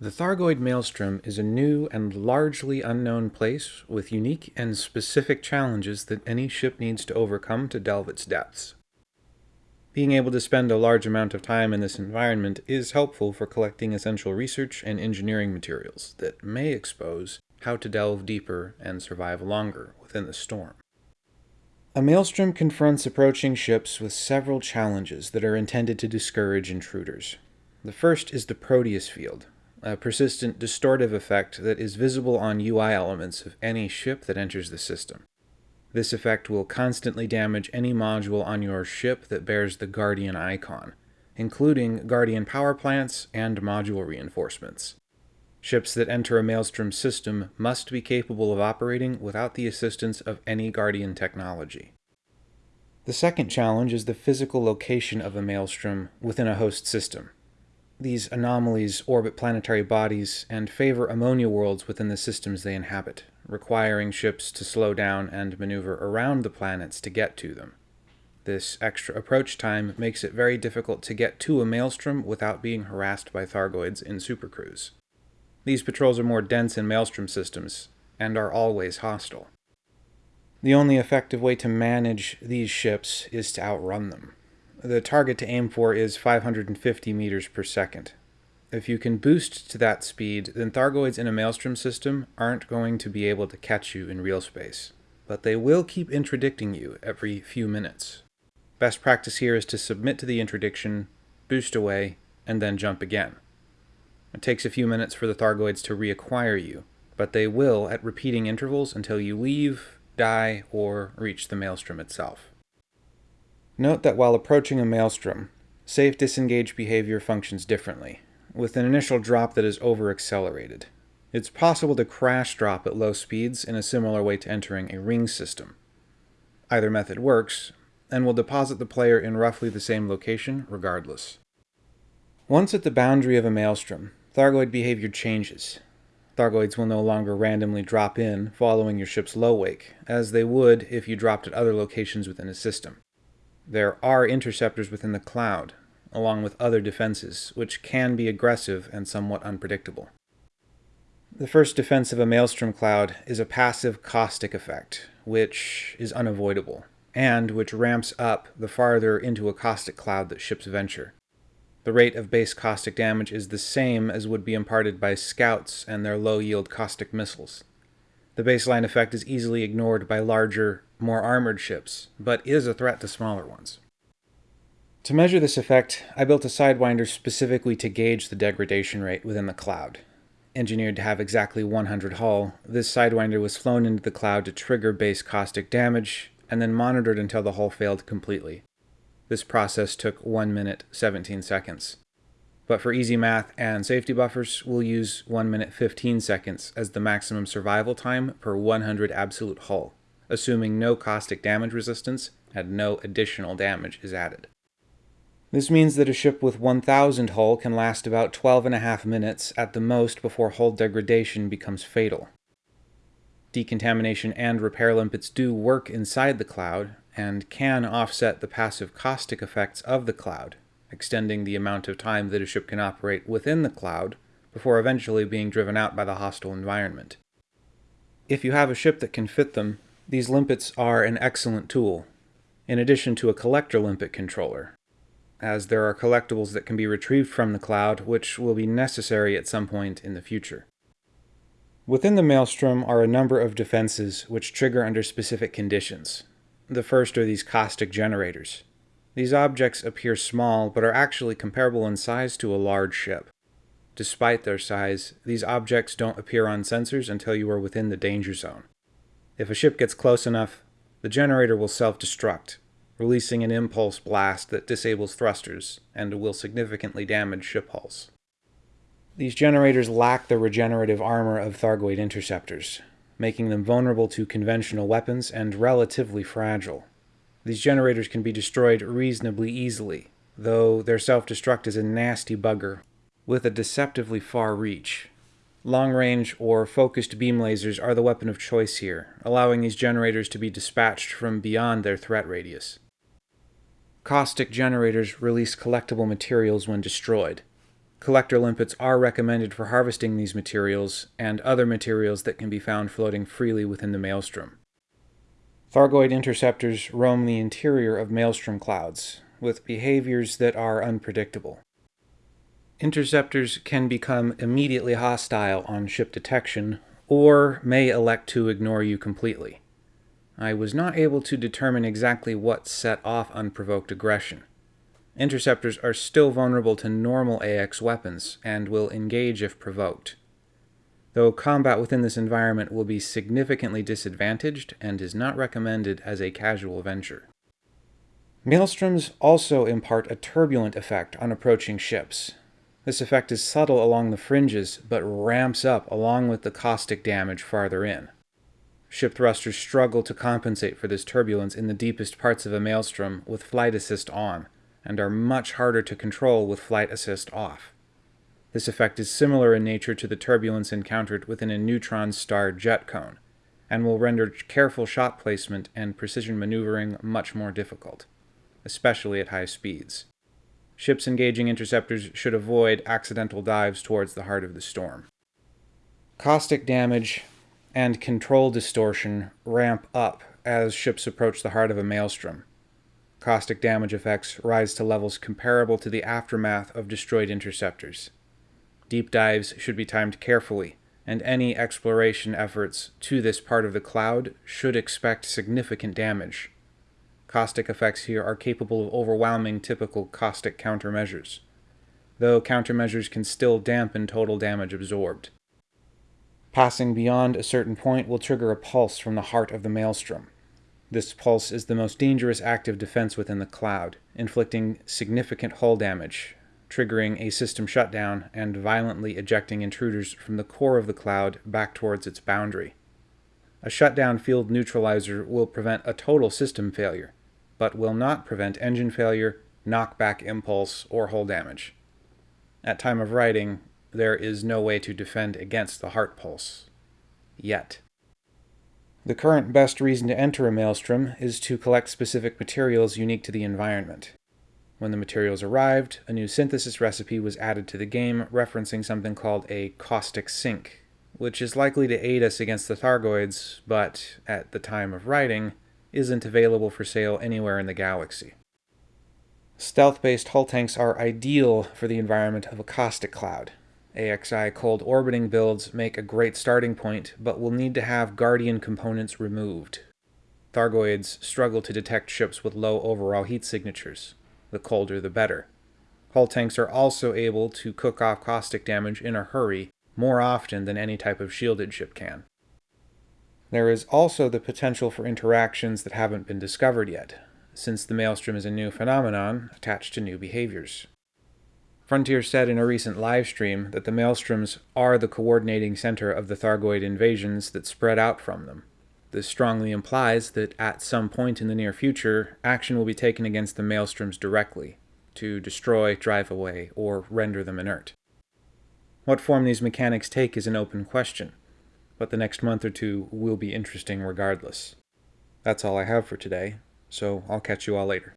The Thargoid Maelstrom is a new and largely unknown place with unique and specific challenges that any ship needs to overcome to delve its depths. Being able to spend a large amount of time in this environment is helpful for collecting essential research and engineering materials that may expose how to delve deeper and survive longer within the storm. A maelstrom confronts approaching ships with several challenges that are intended to discourage intruders. The first is the Proteus field, a persistent distortive effect that is visible on UI elements of any ship that enters the system. This effect will constantly damage any module on your ship that bears the Guardian icon, including Guardian power plants and module reinforcements. Ships that enter a Maelstrom system must be capable of operating without the assistance of any Guardian technology. The second challenge is the physical location of a Maelstrom within a host system. These anomalies orbit planetary bodies and favor ammonia worlds within the systems they inhabit, requiring ships to slow down and maneuver around the planets to get to them. This extra approach time makes it very difficult to get to a maelstrom without being harassed by Thargoids in supercruise. These patrols are more dense in maelstrom systems, and are always hostile. The only effective way to manage these ships is to outrun them. The target to aim for is 550 meters per second. If you can boost to that speed, then Thargoids in a Maelstrom system aren't going to be able to catch you in real space, but they will keep interdicting you every few minutes. Best practice here is to submit to the interdiction, boost away, and then jump again. It takes a few minutes for the Thargoids to reacquire you, but they will at repeating intervals until you leave, die, or reach the Maelstrom itself. Note that while approaching a maelstrom, safe disengage behavior functions differently, with an initial drop that is over-accelerated. It's possible to crash drop at low speeds in a similar way to entering a ring system. Either method works, and will deposit the player in roughly the same location regardless. Once at the boundary of a maelstrom, Thargoid behavior changes. Thargoids will no longer randomly drop in following your ship's low wake, as they would if you dropped at other locations within a system. There are interceptors within the cloud, along with other defenses, which can be aggressive and somewhat unpredictable. The first defense of a Maelstrom cloud is a passive caustic effect, which is unavoidable, and which ramps up the farther into a caustic cloud that ships venture. The rate of base caustic damage is the same as would be imparted by scouts and their low-yield caustic missiles. The baseline effect is easily ignored by larger, more armored ships, but is a threat to smaller ones. To measure this effect, I built a Sidewinder specifically to gauge the degradation rate within the cloud. Engineered to have exactly 100 hull, this Sidewinder was flown into the cloud to trigger base caustic damage, and then monitored until the hull failed completely. This process took 1 minute 17 seconds. But for easy math and safety buffers, we'll use 1 minute 15 seconds as the maximum survival time per 100 absolute hull, assuming no caustic damage resistance and no additional damage is added. This means that a ship with 1000 hull can last about 12 and a half minutes at the most before hull degradation becomes fatal. Decontamination and repair limpets do work inside the cloud, and can offset the passive caustic effects of the cloud, extending the amount of time that a ship can operate within the cloud before eventually being driven out by the hostile environment. If you have a ship that can fit them, these limpets are an excellent tool, in addition to a collector limpet controller, as there are collectibles that can be retrieved from the cloud which will be necessary at some point in the future. Within the Maelstrom are a number of defenses which trigger under specific conditions. The first are these caustic generators. These objects appear small, but are actually comparable in size to a large ship. Despite their size, these objects don't appear on sensors until you are within the danger zone. If a ship gets close enough, the generator will self-destruct, releasing an impulse blast that disables thrusters and will significantly damage ship hulls. These generators lack the regenerative armor of Thargoid interceptors, making them vulnerable to conventional weapons and relatively fragile. These generators can be destroyed reasonably easily, though their self-destruct is a nasty bugger with a deceptively far reach. Long-range or focused beam lasers are the weapon of choice here, allowing these generators to be dispatched from beyond their threat radius. Caustic generators release collectible materials when destroyed. Collector limpets are recommended for harvesting these materials and other materials that can be found floating freely within the maelstrom. Thargoid interceptors roam the interior of maelstrom clouds, with behaviors that are unpredictable. Interceptors can become immediately hostile on ship detection, or may elect to ignore you completely. I was not able to determine exactly what set off unprovoked aggression. Interceptors are still vulnerable to normal AX weapons and will engage if provoked. Though combat within this environment will be significantly disadvantaged and is not recommended as a casual venture. Maelstroms also impart a turbulent effect on approaching ships. This effect is subtle along the fringes, but ramps up along with the caustic damage farther in. Ship thrusters struggle to compensate for this turbulence in the deepest parts of a maelstrom with flight assist on, and are much harder to control with flight assist off. This effect is similar in nature to the turbulence encountered within a neutron star jet cone, and will render careful shot placement and precision maneuvering much more difficult, especially at high speeds. Ships engaging interceptors should avoid accidental dives towards the heart of the storm. Caustic damage and control distortion ramp up as ships approach the heart of a maelstrom. Caustic damage effects rise to levels comparable to the aftermath of destroyed interceptors. Deep dives should be timed carefully, and any exploration efforts to this part of the cloud should expect significant damage. Caustic effects here are capable of overwhelming typical caustic countermeasures, though countermeasures can still dampen total damage absorbed. Passing beyond a certain point will trigger a pulse from the heart of the maelstrom. This pulse is the most dangerous active defense within the cloud, inflicting significant hull damage, triggering a system shutdown and violently ejecting intruders from the core of the cloud back towards its boundary. A shutdown field neutralizer will prevent a total system failure, but will not prevent engine failure, knockback impulse, or hull damage. At time of writing, there is no way to defend against the heart pulse. Yet. The current best reason to enter a maelstrom is to collect specific materials unique to the environment. When the materials arrived, a new synthesis recipe was added to the game referencing something called a caustic sink, which is likely to aid us against the Thargoids, but, at the time of writing, isn't available for sale anywhere in the galaxy. Stealth-based hull tanks are ideal for the environment of a caustic cloud. AXI cold orbiting builds make a great starting point, but will need to have Guardian components removed. Thargoids struggle to detect ships with low overall heat signatures, the colder the better. Hull tanks are also able to cook off caustic damage in a hurry more often than any type of shielded ship can. There is also the potential for interactions that haven't been discovered yet, since the maelstrom is a new phenomenon attached to new behaviors. Frontier said in a recent livestream that the maelstroms are the coordinating center of the Thargoid invasions that spread out from them. This strongly implies that at some point in the near future, action will be taken against the maelstroms directly, to destroy, drive away, or render them inert. What form these mechanics take is an open question, but the next month or two will be interesting regardless. That's all I have for today, so I'll catch you all later.